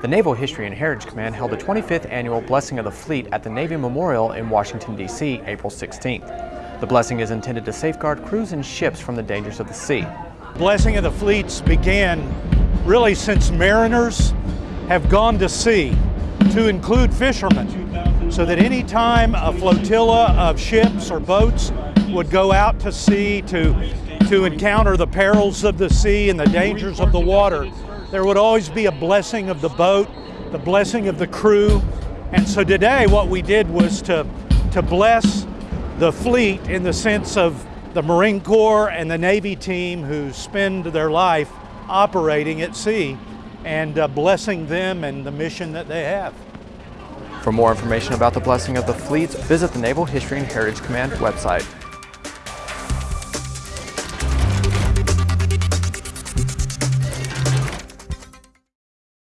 The Naval History and Heritage Command held the 25th annual Blessing of the Fleet at the Navy Memorial in Washington, D.C., April 16th. The blessing is intended to safeguard crews and ships from the dangers of the sea. Blessing of the Fleets began really since mariners have gone to sea to include fishermen so that any time a flotilla of ships or boats would go out to sea to, to encounter the perils of the sea and the dangers of the water, there would always be a blessing of the boat, the blessing of the crew. And so today what we did was to, to bless the fleet in the sense of the Marine Corps and the Navy team who spend their life operating at sea and uh, blessing them and the mission that they have. For more information about the blessing of the fleets, visit the Naval History and Heritage Command website.